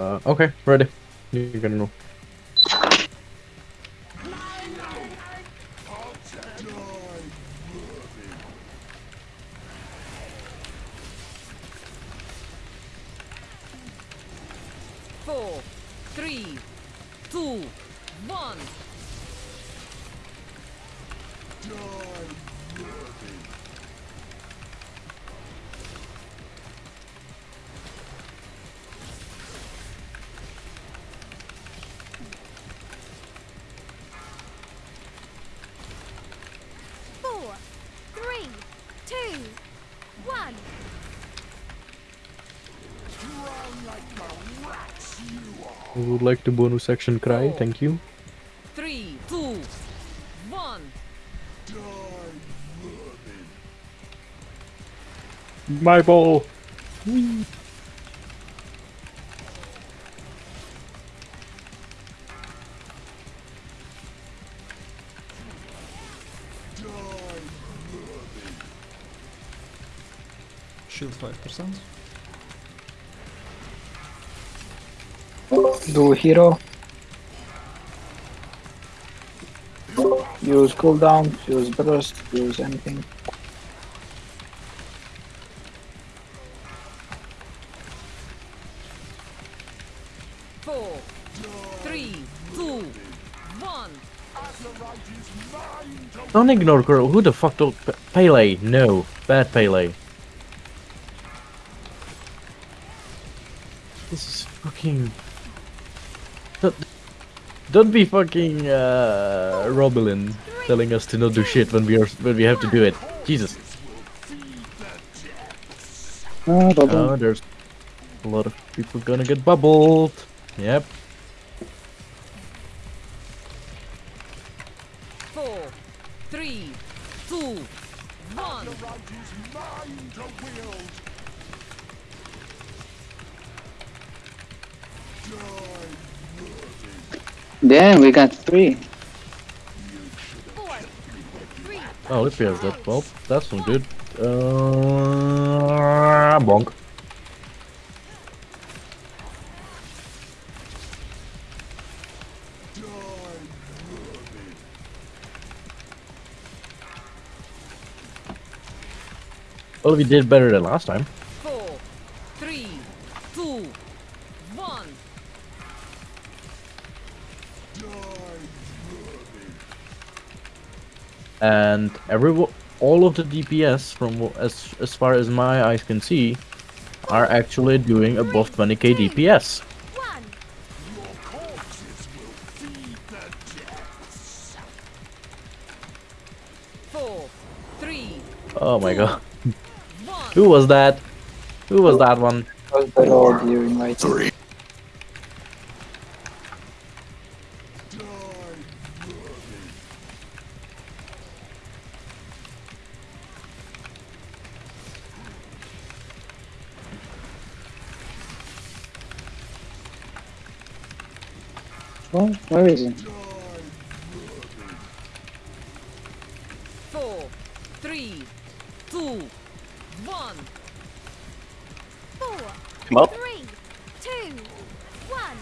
Uh, okay, ready. You can move. I would like to bonus action cry, thank you. Three, two, one. My ball! Shield 5%. Do hero. Use cooldown, use burst, use anything. Four, three, two, one. Don't ignore girl. Who the fuck told P- Pele? No, bad Pele. This is fucking. Don't, don't be fucking uh, Robelin telling us to not do shit when we are when we have to do it. Jesus. Oh, Robin. Oh, there's a lot of people gonna get bubbled. Yep. Four, three, two, one. Damn, we got three. Oh, it has that. Well, that's not good. Uh, bonk. Well, we did better than last time. And every all of the DPS from as as far as my eyes can see are actually doing above 20k DPS. one. Four, three, Oh my god. Who was that? Who was that one? Was the road you invited? Oh, where is he? Four, three, two, one. Four, Come up. three, two, one.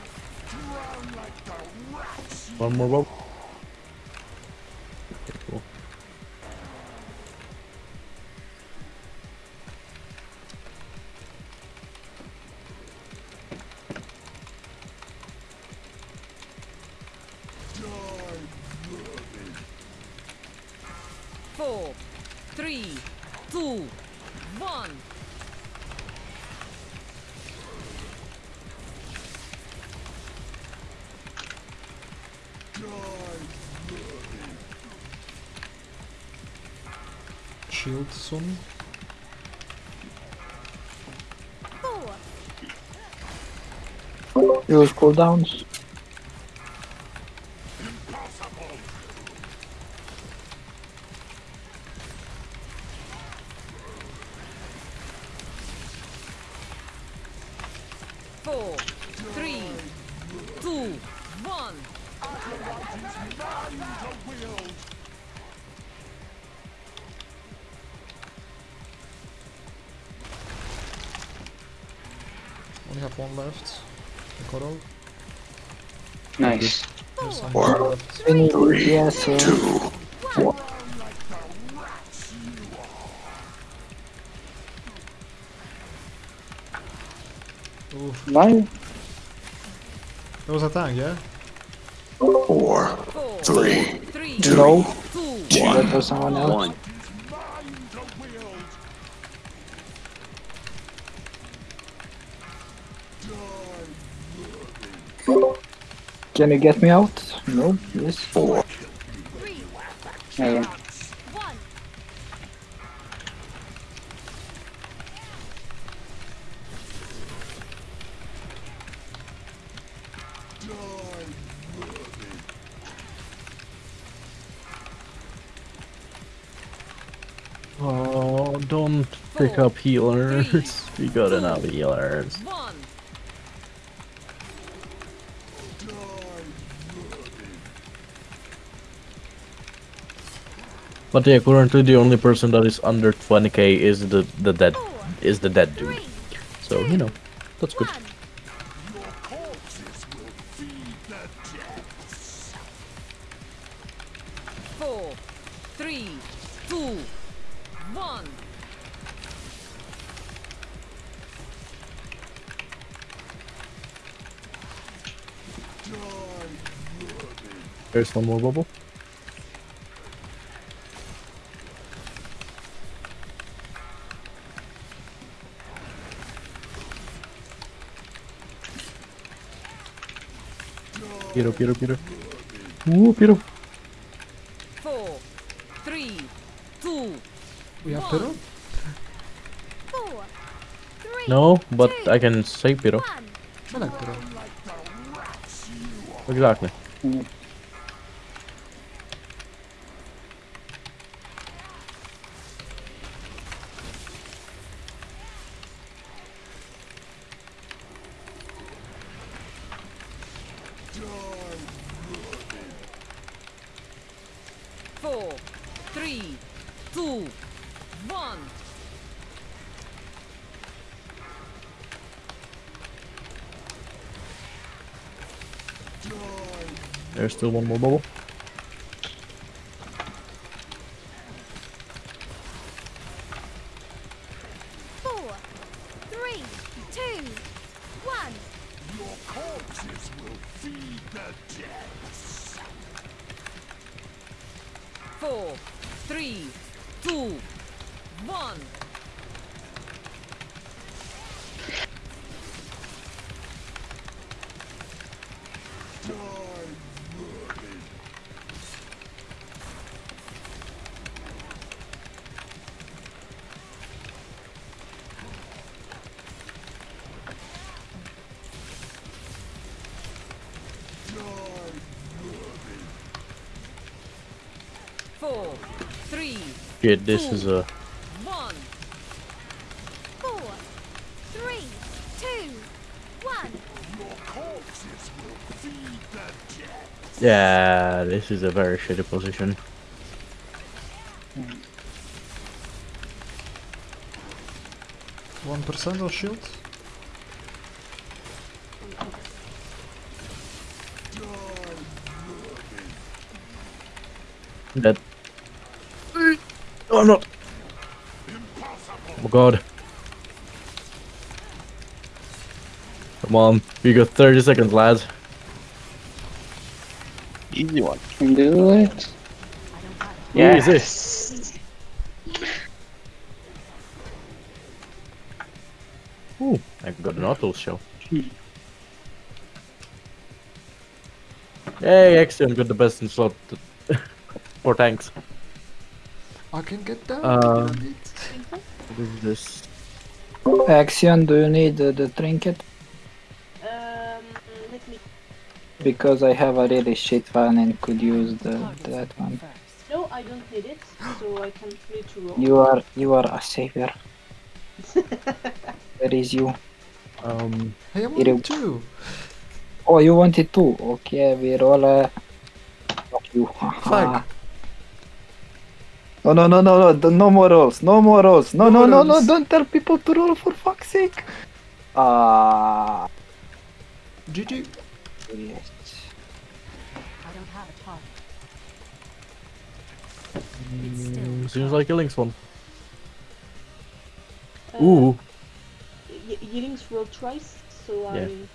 One more rope. Four, three, two, one. Shield soon. Four, Use cooldowns. Four, three, two, one. Only have one left. The coral. Nice. Yes, I Four, have left. We Oof. why? There was a tank, yeah? four, Four, three, three, No, two, that was someone else. one. Can you get me out? No, yes. Four, Three, Yeah, yeah. Don't pick up healers. We got enough healers. one. But yeah, currently the only person that is under 20k is the the dead Four, is the dead dude. So you know, that's good. Four, three, two, one. There's one more bubble. Peter, Peter, Peter. Ooh, Peter. Four, three, two, We have Pyro? Four, three, No, but I can save Peter. one. I like Pyro. Exactly. Four, three, two, one. There's still one more bubble. Four, three, two, one. Four, three, two, one. Four, three, Shit, this is a. one. Four, three, two, one. Yeah, this is a very shitty position. One percent of shield? Dead. Oh, I'm not. Oh god. Come on, we got 30 seconds, lads. Easy one. Can do it. Easy. Ooh, I got an auto show. Hey, Axiom got the best in slot for tanks. I can get down. To it. What is this? Axion, do you need uh, the trinket? Um, let me. Because I have a really shit one and could use the that one. No, I don't need it, so I can free to roll. You are you are a savior. Where is you? Um, Hey, I'm It on two. Oh, you wanted two. Okay, we roll a. Fuck you. Fuck. No, no, no, no, no, d- no more rolls, no more rolls. No, No no, no, no, rolls. don't tell people to roll for fuck's sake. Ah, GG. Yes. I don't have a target. Mm, seems like a Lynx one. Uh, Ooh, Y- Yellings rolled twice, so Yeah. I